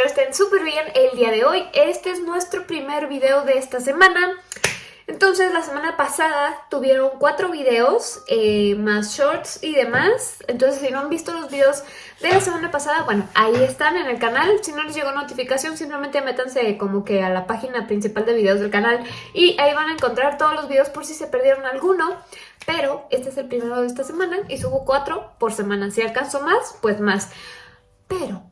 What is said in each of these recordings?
Espero estén súper bien el día de hoy. Este es nuestro primer video de esta semana. Entonces la semana pasada tuvieron cuatro videos, eh, más shorts y demás. Entonces si no han visto los videos de la semana pasada, bueno, ahí están en el canal. Si no les llegó notificación, simplemente métanse como que a la página principal de videos del canal y ahí van a encontrar todos los videos por si se perdieron alguno. Pero este es el primero de esta semana y subo cuatro por semana. Si alcanzo más, pues más. Pero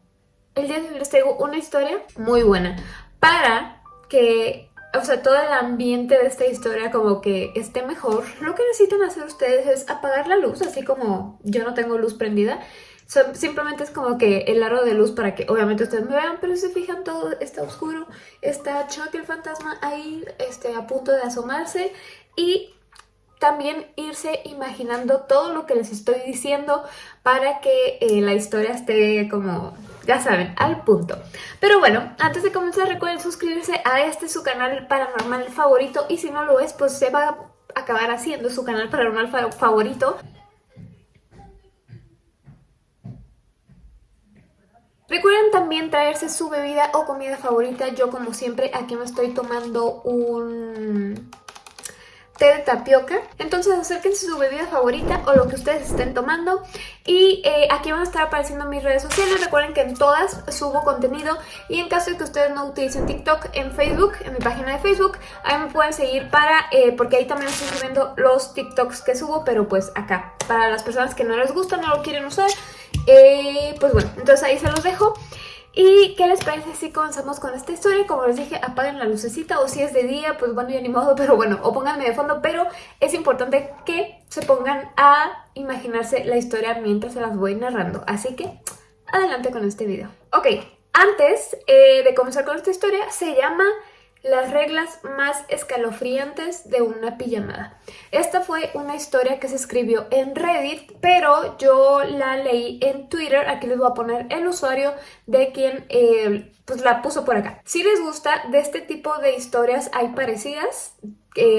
el día de hoy les traigo una historia muy buena para que o sea, todo el ambiente de esta historia como que esté mejor, lo que necesitan hacer ustedes es apagar la luz, así como yo no tengo luz prendida. simplemente es como que el aro de luz para que obviamente ustedes me vean, pero si se fijan todo está oscuro, está Chuck el fantasma ahí este, a punto de asomarse y también irse imaginando todo lo que les estoy diciendo para que eh, la historia esté como ya saben, al punto. Pero bueno, antes de comenzar recuerden suscribirse a este su canal paranormal favorito y si no lo es, pues se va a acabar haciendo su canal paranormal favorito. Recuerden también traerse su bebida o comida favorita. Yo como siempre aquí me estoy tomando un té de tapioca. Entonces acérquense su bebida favorita o lo que ustedes estén tomando. Y eh, aquí van a estar apareciendo mis redes sociales. Recuerden que en todas subo contenido. Y en caso de que ustedes no utilicen TikTok, en Facebook, en mi página de Facebook, ahí me pueden seguir para... Eh, porque ahí también estoy subiendo los TikToks que subo, pero pues acá. Para las personas que no les gusta, no lo quieren usar, eh, pues bueno, entonces ahí se los dejo. ¿Y qué les parece si comenzamos con esta historia? Como les dije, apaguen la lucecita o si es de día, pues bueno, ya ni modo, pero bueno, o pónganme de fondo, pero es importante que se pongan a imaginarse la historia mientras se las voy narrando. Así que, adelante con este video. Ok, antes eh, de comenzar con esta historia, se llama las reglas más escalofriantes de una pijamada. Esta fue una historia que se escribió en Reddit, pero yo la leí en Twitter. Aquí les voy a poner el usuario de quien eh, pues la puso por acá. Si les gusta, de este tipo de historias hay parecidas,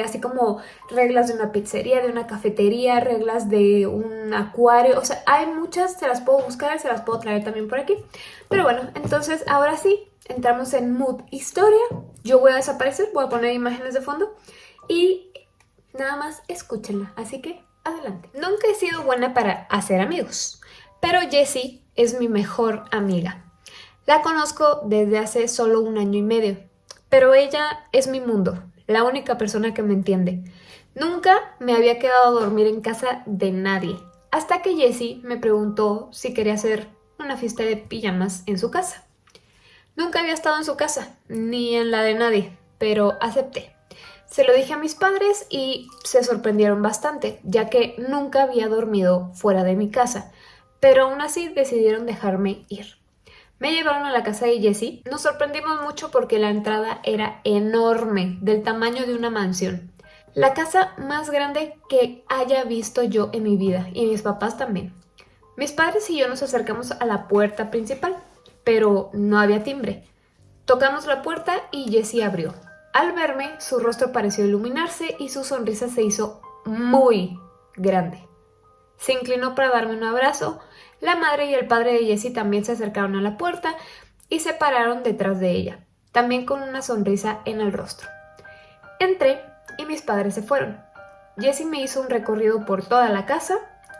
así como reglas de una pizzería, de una cafetería, reglas de un acuario, o sea, hay muchas, se las puedo buscar, se las puedo traer también por aquí. Pero bueno, entonces ahora sí, entramos en mood historia, yo voy a desaparecer, voy a poner imágenes de fondo y nada más escúchenla, así que adelante. Nunca he sido buena para hacer amigos, pero Jessie es mi mejor amiga. La conozco desde hace solo un año y medio, pero ella es mi mundo, la única persona que me entiende. Nunca me había quedado a dormir en casa de nadie, hasta que Jessie me preguntó si quería hacer una fiesta de pijamas en su casa. Nunca había estado en su casa, ni en la de nadie, pero acepté. Se lo dije a mis padres y se sorprendieron bastante, ya que nunca había dormido fuera de mi casa, pero aún así decidieron dejarme ir. Me llevaron a la casa de Jessie. Nos sorprendimos mucho porque la entrada era enorme, del tamaño de una mansión. La casa más grande que haya visto yo en mi vida, y mis papás también. Mis padres y yo nos acercamos a la puerta principal pero no había timbre. Tocamos la puerta y Jessie abrió. Al verme, su rostro pareció iluminarse y su sonrisa se hizo muy grande. Se inclinó para darme un abrazo. La madre y el padre de Jessie también se acercaron a la puerta y se pararon detrás de ella, también con una sonrisa en el rostro. Entré y mis padres se fueron. Jessie me hizo un recorrido por toda la casa,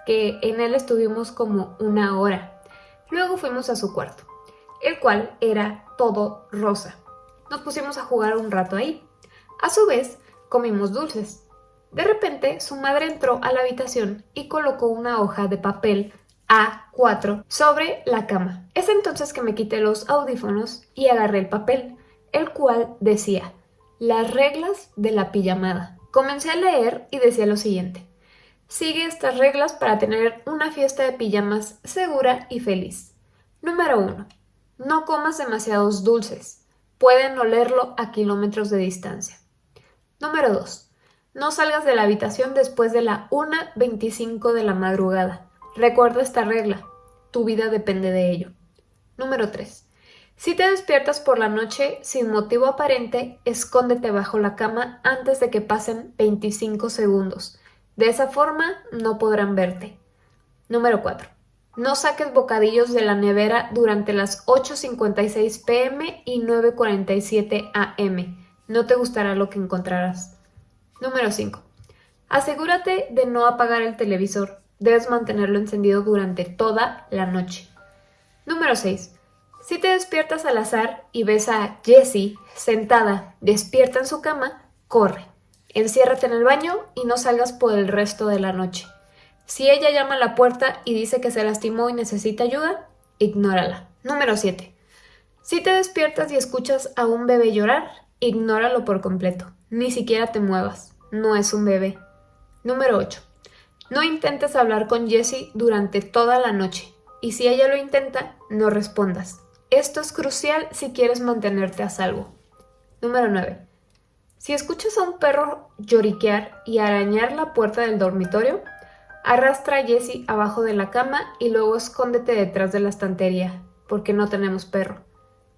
que en él estuvimos como una hora. Luego fuimos a su cuarto el cual era todo rosa. Nos pusimos a jugar un rato ahí. A su vez, comimos dulces. De repente, su madre entró a la habitación y colocó una hoja de papel A4 sobre la cama. Es entonces que me quité los audífonos y agarré el papel, el cual decía Las reglas de la pijamada. Comencé a leer y decía lo siguiente. Sigue estas reglas para tener una fiesta de pijamas segura y feliz. Número 1. No comas demasiados dulces. Pueden olerlo a kilómetros de distancia. Número 2. No salgas de la habitación después de la 1.25 de la madrugada. Recuerda esta regla. Tu vida depende de ello. Número 3. Si te despiertas por la noche sin motivo aparente, escóndete bajo la cama antes de que pasen 25 segundos. De esa forma no podrán verte. Número 4. No saques bocadillos de la nevera durante las 8.56 pm y 9.47 am. No te gustará lo que encontrarás. Número 5. Asegúrate de no apagar el televisor. Debes mantenerlo encendido durante toda la noche. Número 6. Si te despiertas al azar y ves a Jessie sentada, despierta en su cama, corre. Enciérrate en el baño y no salgas por el resto de la noche. Si ella llama a la puerta y dice que se lastimó y necesita ayuda, ignórala. Número 7. Si te despiertas y escuchas a un bebé llorar, ignóralo por completo. Ni siquiera te muevas. No es un bebé. Número 8. No intentes hablar con Jessie durante toda la noche. Y si ella lo intenta, no respondas. Esto es crucial si quieres mantenerte a salvo. Número 9. Si escuchas a un perro lloriquear y arañar la puerta del dormitorio, Arrastra a Jessie abajo de la cama y luego escóndete detrás de la estantería, porque no tenemos perro.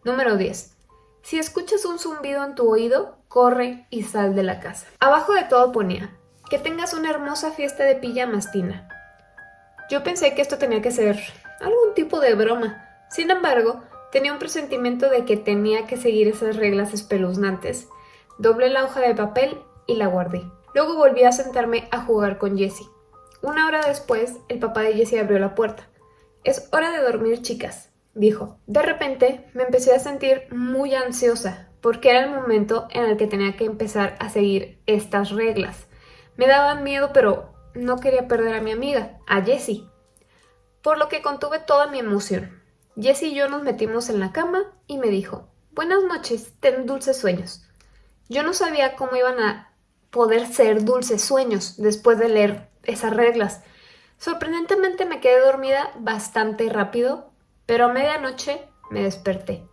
Número 10. Si escuchas un zumbido en tu oído, corre y sal de la casa. Abajo de todo ponía, que tengas una hermosa fiesta de pijamas, Tina. Yo pensé que esto tenía que ser algún tipo de broma. Sin embargo, tenía un presentimiento de que tenía que seguir esas reglas espeluznantes. Doblé la hoja de papel y la guardé. Luego volví a sentarme a jugar con Jessie. Una hora después, el papá de Jessie abrió la puerta. Es hora de dormir, chicas, dijo. De repente, me empecé a sentir muy ansiosa, porque era el momento en el que tenía que empezar a seguir estas reglas. Me daban miedo, pero no quería perder a mi amiga, a Jessie. Por lo que contuve toda mi emoción. Jessie y yo nos metimos en la cama y me dijo, Buenas noches, ten dulces sueños. Yo no sabía cómo iban a poder ser dulces sueños después de leer esas reglas. Sorprendentemente me quedé dormida bastante rápido, pero a medianoche me desperté.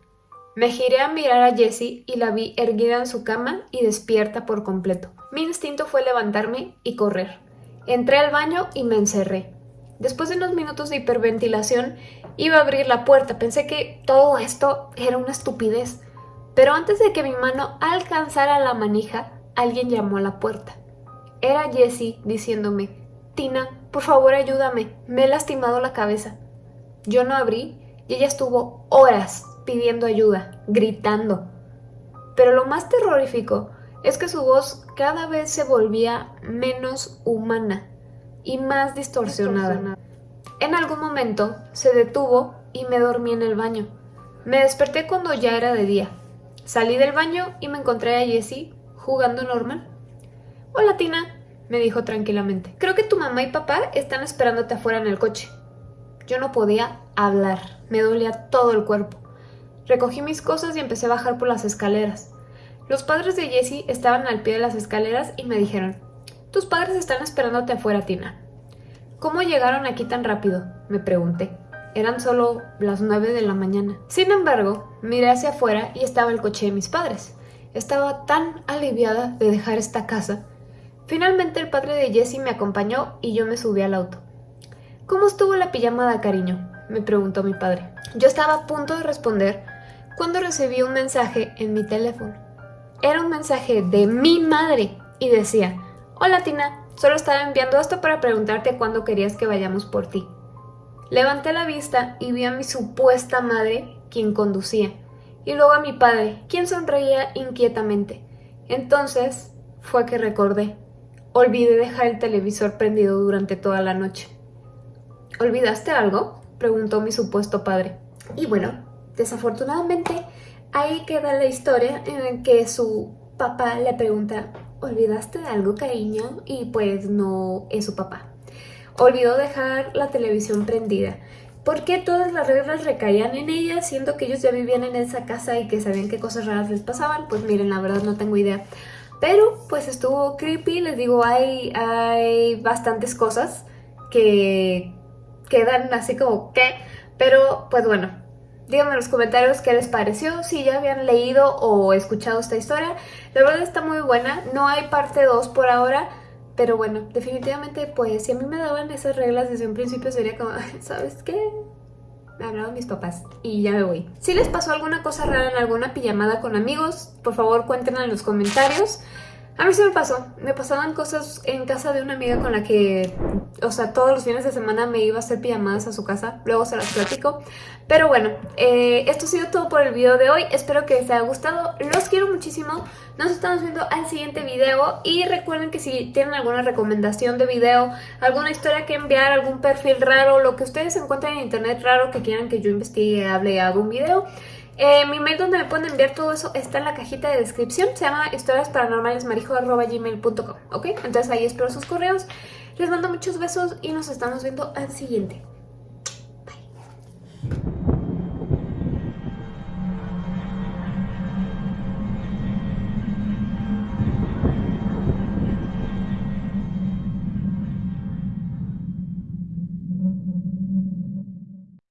Me giré a mirar a Jessie y la vi erguida en su cama y despierta por completo. Mi instinto fue levantarme y correr. Entré al baño y me encerré. Después de unos minutos de hiperventilación, iba a abrir la puerta. Pensé que todo esto era una estupidez. Pero antes de que mi mano alcanzara la manija, alguien llamó a la puerta. Era Jessie diciéndome, Tina, por favor ayúdame, me he lastimado la cabeza. Yo no abrí y ella estuvo horas pidiendo ayuda, gritando. Pero lo más terrorífico es que su voz cada vez se volvía menos humana y más distorsionada. En algún momento se detuvo y me dormí en el baño. Me desperté cuando ya era de día. Salí del baño y me encontré a Jessie jugando normal. Hola Tina, me dijo tranquilamente. Creo que tu mamá y papá están esperándote afuera en el coche. Yo no podía hablar, me dolía todo el cuerpo. Recogí mis cosas y empecé a bajar por las escaleras. Los padres de Jessie estaban al pie de las escaleras y me dijeron, tus padres están esperándote afuera, Tina. ¿Cómo llegaron aquí tan rápido? me pregunté. Eran solo las nueve de la mañana. Sin embargo, miré hacia afuera y estaba el coche de mis padres. Estaba tan aliviada de dejar esta casa Finalmente el padre de Jessie me acompañó y yo me subí al auto. ¿Cómo estuvo la pijamada, cariño? me preguntó mi padre. Yo estaba a punto de responder cuando recibí un mensaje en mi teléfono. Era un mensaje de mi madre y decía, Hola Tina, solo estaba enviando esto para preguntarte cuándo querías que vayamos por ti. Levanté la vista y vi a mi supuesta madre, quien conducía, y luego a mi padre, quien sonreía inquietamente. Entonces fue que recordé. Olvidé dejar el televisor prendido durante toda la noche. ¿Olvidaste algo? preguntó mi supuesto padre. Y bueno, desafortunadamente ahí queda la historia en la que su papá le pregunta ¿Olvidaste algo, cariño? Y pues no es su papá. Olvidó dejar la televisión prendida. ¿Por qué todas las reglas recaían en ella, siendo que ellos ya vivían en esa casa y que sabían qué cosas raras les pasaban? Pues miren, la verdad no tengo idea. Pero pues estuvo creepy, les digo, hay, hay bastantes cosas que quedan así como ¿qué? Pero pues bueno, díganme en los comentarios qué les pareció, si ya habían leído o escuchado esta historia. La verdad está muy buena, no hay parte 2 por ahora, pero bueno, definitivamente pues si a mí me daban esas reglas desde un principio sería como, ¿sabes qué? Me hablaron mis papás y ya me voy. Si les pasó alguna cosa rara en alguna pijamada con amigos, por favor cuéntenla en los comentarios. A mí sí me pasó, me pasaban cosas en casa de una amiga con la que, o sea, todos los fines de semana me iba a hacer pijamadas a su casa, luego se las platico. Pero bueno, eh, esto ha sido todo por el video de hoy, espero que les haya gustado, los quiero muchísimo, nos estamos viendo al siguiente video. Y recuerden que si tienen alguna recomendación de video, alguna historia que enviar, algún perfil raro, lo que ustedes encuentren en internet raro que quieran que yo investigue, hable y haga un video, eh, mi mail donde me pueden enviar todo eso está en la cajita de descripción. Se llama historiasparanormalesmarijo.gmail.com ¿Ok? Entonces ahí espero sus correos. Les mando muchos besos y nos estamos viendo al siguiente.